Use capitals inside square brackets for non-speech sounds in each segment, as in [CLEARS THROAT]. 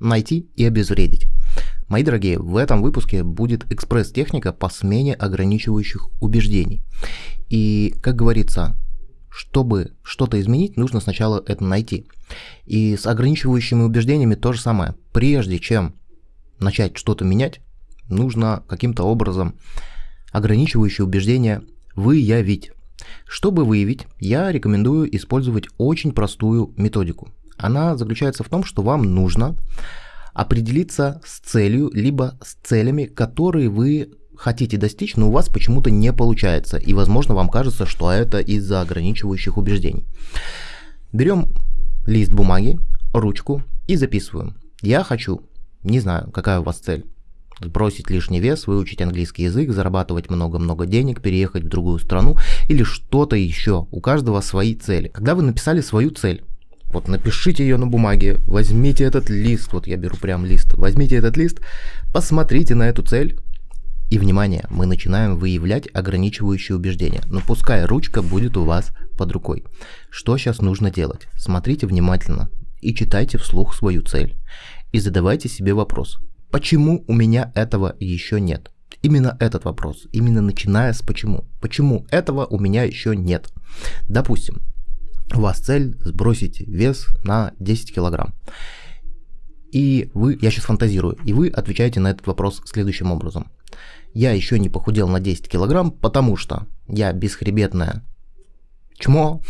найти и обезвредить. Мои дорогие, в этом выпуске будет экспресс-техника по смене ограничивающих убеждений. И, как говорится, чтобы что-то изменить, нужно сначала это найти. И с ограничивающими убеждениями то же самое. Прежде чем начать что-то менять, нужно каким-то образом ограничивающие убеждения выявить. Чтобы выявить, я рекомендую использовать очень простую методику. Она заключается в том, что вам нужно определиться с целью, либо с целями, которые вы хотите достичь, но у вас почему-то не получается. И, возможно, вам кажется, что это из-за ограничивающих убеждений. Берем лист бумаги, ручку и записываем. Я хочу, не знаю, какая у вас цель, сбросить лишний вес, выучить английский язык, зарабатывать много-много денег, переехать в другую страну или что-то еще. У каждого свои цели. Когда вы написали свою цель, вот напишите ее на бумаге, возьмите этот лист, вот я беру прям лист, возьмите этот лист, посмотрите на эту цель, и, внимание, мы начинаем выявлять ограничивающие убеждения. Но пускай ручка будет у вас под рукой. Что сейчас нужно делать? Смотрите внимательно и читайте вслух свою цель. И задавайте себе вопрос. Почему у меня этого еще нет? Именно этот вопрос, именно начиная с почему. Почему этого у меня еще нет? Допустим, у вас цель сбросить вес на 10 килограмм. И вы, я сейчас фантазирую, и вы отвечаете на этот вопрос следующим образом. Я еще не похудел на 10 килограмм, потому что я бесхребетное чмо,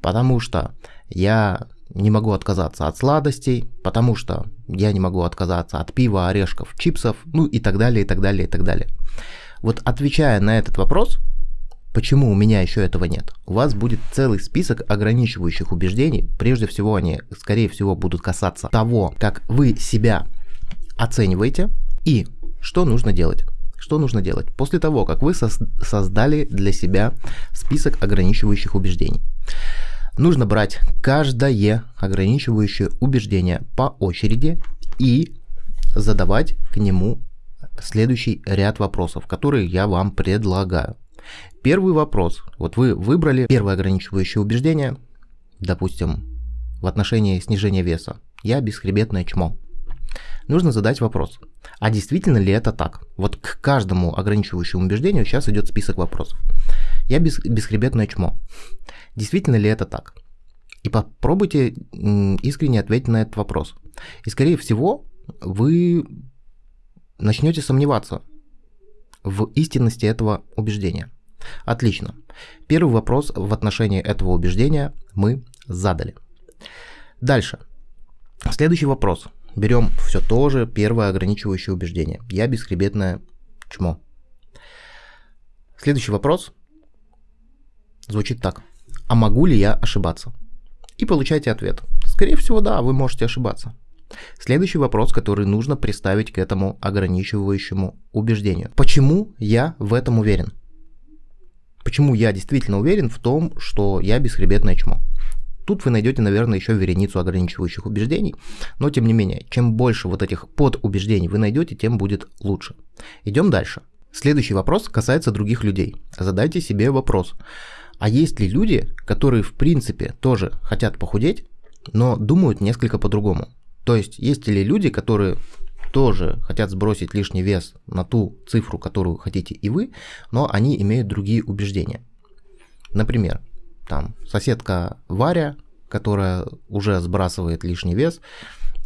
потому что я не могу отказаться от сладостей, потому что я не могу отказаться от пива, орешков, чипсов, ну и так далее, и так далее, и так далее. Вот отвечая на этот вопрос, Почему у меня еще этого нет? У вас будет целый список ограничивающих убеждений. Прежде всего, они, скорее всего, будут касаться того, как вы себя оцениваете и что нужно делать. Что нужно делать? После того, как вы создали для себя список ограничивающих убеждений, нужно брать каждое ограничивающее убеждение по очереди и задавать к нему следующий ряд вопросов, которые я вам предлагаю. Первый вопрос. Вот вы выбрали первое ограничивающее убеждение, допустим, в отношении снижения веса. Я бесхребетное чмо. Нужно задать вопрос. А действительно ли это так? Вот к каждому ограничивающему убеждению сейчас идет список вопросов. Я бес, бесхребетное чмо. Действительно ли это так? И попробуйте искренне ответить на этот вопрос. И скорее всего вы начнете сомневаться в истинности этого убеждения. Отлично. Первый вопрос в отношении этого убеждения мы задали. Дальше. Следующий вопрос. Берем все то же первое ограничивающее убеждение. Я бесхребетное чмо. Следующий вопрос звучит так. А могу ли я ошибаться? И получайте ответ. Скорее всего, да, вы можете ошибаться. Следующий вопрос, который нужно представить к этому ограничивающему убеждению. Почему я в этом уверен? Почему я действительно уверен в том, что я бесхребетное чмо? Тут вы найдете, наверное, еще вереницу ограничивающих убеждений, но тем не менее, чем больше вот этих подубеждений вы найдете, тем будет лучше. Идем дальше. Следующий вопрос касается других людей. Задайте себе вопрос. А есть ли люди, которые в принципе тоже хотят похудеть, но думают несколько по-другому? То есть есть ли люди, которые тоже хотят сбросить лишний вес на ту цифру, которую хотите и вы, но они имеют другие убеждения. Например, там соседка Варя, которая уже сбрасывает лишний вес,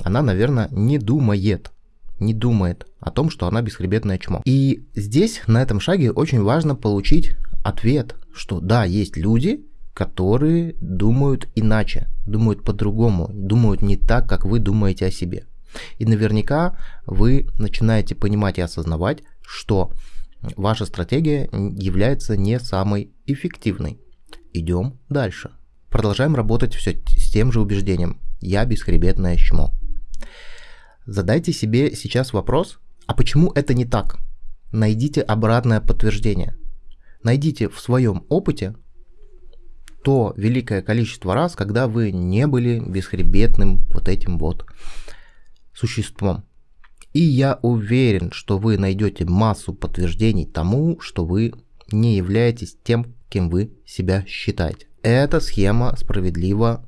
она, наверное, не думает, не думает о том, что она бесхребетное чмо. И здесь, на этом шаге, очень важно получить ответ, что да, есть люди, которые думают иначе, думают по-другому, думают не так, как вы думаете о себе. И наверняка вы начинаете понимать и осознавать, что ваша стратегия является не самой эффективной. Идем дальше. Продолжаем работать все с тем же убеждением. Я бесхребетное чмо. Задайте себе сейчас вопрос, а почему это не так? Найдите обратное подтверждение. Найдите в своем опыте то великое количество раз, когда вы не были бесхребетным вот этим вот существом. И я уверен, что вы найдете массу подтверждений тому, что вы не являетесь тем, кем вы себя считаете. Эта схема справедлива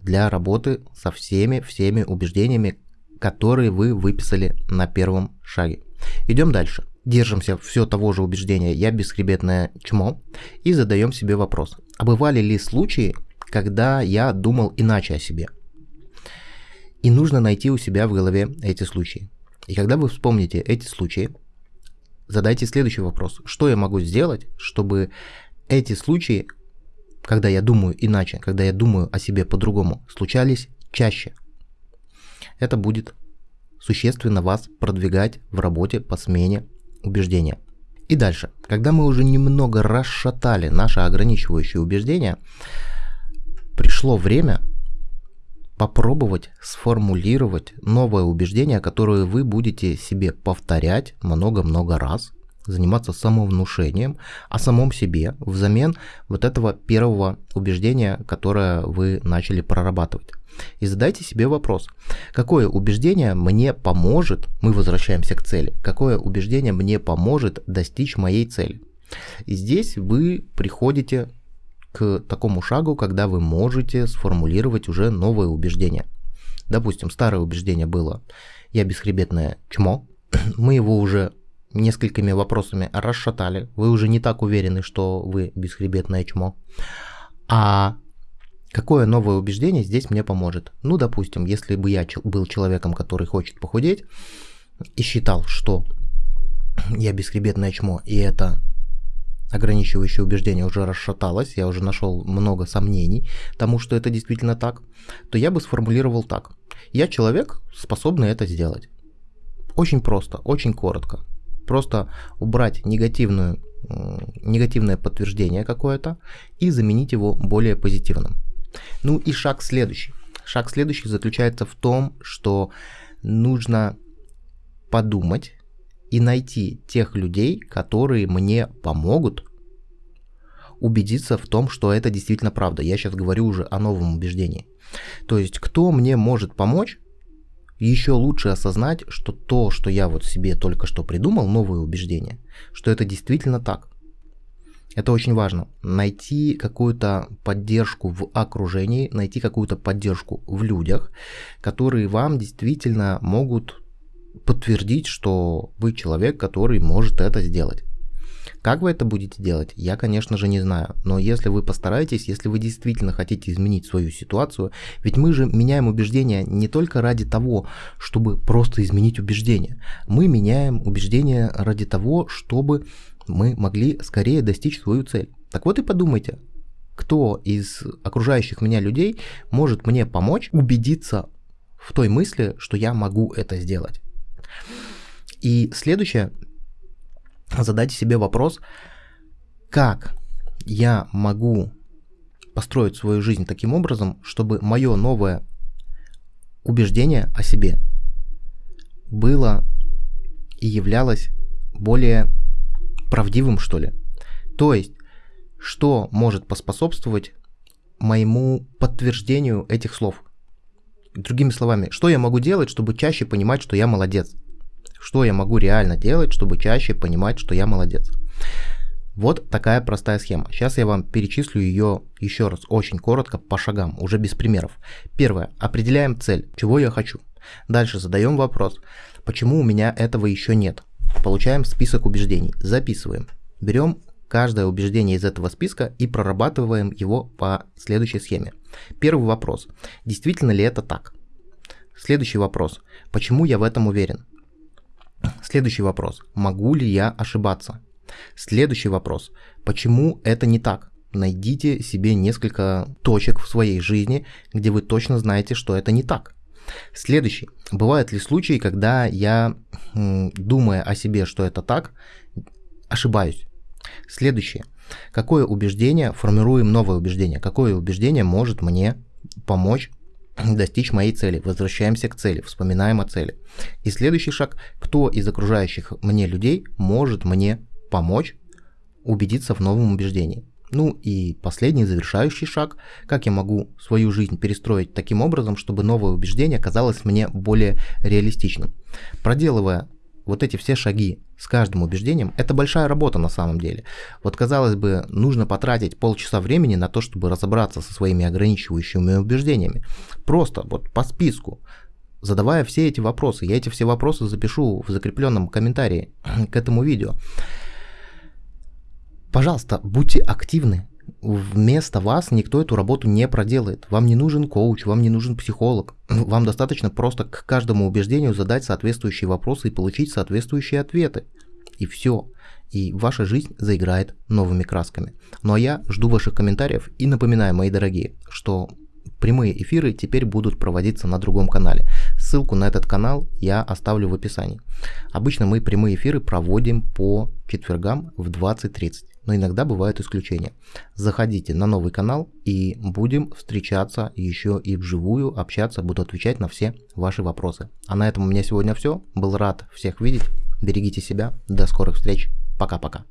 для работы со всеми, всеми убеждениями, которые вы выписали на первом шаге. Идем дальше. Держимся все того же убеждения «я бесхребетное чмо» и задаем себе вопрос. А бывали ли случаи, когда я думал иначе о себе? И нужно найти у себя в голове эти случаи. И когда вы вспомните эти случаи, задайте следующий вопрос. Что я могу сделать, чтобы эти случаи, когда я думаю иначе, когда я думаю о себе по-другому, случались чаще? Это будет существенно вас продвигать в работе по смене убеждения. И дальше, когда мы уже немного расшатали наши ограничивающие убеждения, пришло время попробовать сформулировать новое убеждение, которое вы будете себе повторять много-много раз, заниматься самовнушением о самом себе взамен вот этого первого убеждения, которое вы начали прорабатывать. И задайте себе вопрос, какое убеждение мне поможет, мы возвращаемся к цели, какое убеждение мне поможет достичь моей цели. И здесь вы приходите к такому шагу, когда вы можете сформулировать уже новое убеждение. Допустим, старое убеждение было «я бесхребетное чмо», [CLEARS THROAT] мы его уже несколькими вопросами расшатали, вы уже не так уверены, что вы бесхребетное чмо. А какое новое убеждение здесь мне поможет? Ну, допустим, если бы я был человеком, который хочет похудеть, и считал, что [CLEARS THROAT] я бесхребетное чмо, и это ограничивающее убеждение уже расшаталось, я уже нашел много сомнений тому, что это действительно так, то я бы сформулировал так. Я человек, способный это сделать. Очень просто, очень коротко. Просто убрать негативную, негативное подтверждение какое-то и заменить его более позитивным. Ну и шаг следующий. Шаг следующий заключается в том, что нужно подумать и найти тех людей, которые мне помогут убедиться в том, что это действительно правда. Я сейчас говорю уже о новом убеждении. То есть, кто мне может помочь еще лучше осознать, что то, что я вот себе только что придумал, новое убеждение, что это действительно так. Это очень важно. Найти какую-то поддержку в окружении, найти какую-то поддержку в людях, которые вам действительно могут подтвердить, что вы человек, который может это сделать. Как вы это будете делать, я, конечно же, не знаю. Но если вы постараетесь, если вы действительно хотите изменить свою ситуацию, ведь мы же меняем убеждения не только ради того, чтобы просто изменить убеждения. Мы меняем убеждения ради того, чтобы мы могли скорее достичь свою цель. Так вот и подумайте, кто из окружающих меня людей может мне помочь убедиться в той мысли, что я могу это сделать. И следующее, задайте себе вопрос, как я могу построить свою жизнь таким образом, чтобы мое новое убеждение о себе было и являлось более правдивым, что ли. То есть, что может поспособствовать моему подтверждению этих слов. Другими словами, что я могу делать, чтобы чаще понимать, что я молодец? Что я могу реально делать, чтобы чаще понимать, что я молодец? Вот такая простая схема. Сейчас я вам перечислю ее еще раз очень коротко по шагам, уже без примеров. Первое. Определяем цель, чего я хочу. Дальше задаем вопрос, почему у меня этого еще нет. Получаем список убеждений, записываем. Берем каждое убеждение из этого списка и прорабатываем его по следующей схеме. Первый вопрос. Действительно ли это так? Следующий вопрос. Почему я в этом уверен? Следующий вопрос. Могу ли я ошибаться? Следующий вопрос. Почему это не так? Найдите себе несколько точек в своей жизни, где вы точно знаете, что это не так. Следующий. Бывают ли случаи, когда я, думая о себе, что это так, ошибаюсь? Следующее. Какое убеждение, формируем новое убеждение, какое убеждение может мне помочь [CLEARS THROAT] достичь моей цели. Возвращаемся к цели, вспоминаем о цели. И следующий шаг, кто из окружающих мне людей может мне помочь убедиться в новом убеждении. Ну и последний завершающий шаг, как я могу свою жизнь перестроить таким образом, чтобы новое убеждение казалось мне более реалистичным. Проделывая вот эти все шаги с каждым убеждением, это большая работа на самом деле. Вот казалось бы, нужно потратить полчаса времени на то, чтобы разобраться со своими ограничивающими убеждениями. Просто вот по списку задавая все эти вопросы. Я эти все вопросы запишу в закрепленном комментарии [CLEARS THROAT] к этому видео. Пожалуйста, будьте активны. Вместо вас никто эту работу не проделает. Вам не нужен коуч, вам не нужен психолог. Вам достаточно просто к каждому убеждению задать соответствующие вопросы и получить соответствующие ответы. И все. И ваша жизнь заиграет новыми красками. Ну а я жду ваших комментариев и напоминаю, мои дорогие, что прямые эфиры теперь будут проводиться на другом канале. Ссылку на этот канал я оставлю в описании. Обычно мы прямые эфиры проводим по четвергам в 20.30, но иногда бывают исключения. Заходите на новый канал и будем встречаться еще и вживую, общаться, буду отвечать на все ваши вопросы. А на этом у меня сегодня все. Был рад всех видеть. Берегите себя. До скорых встреч. Пока-пока.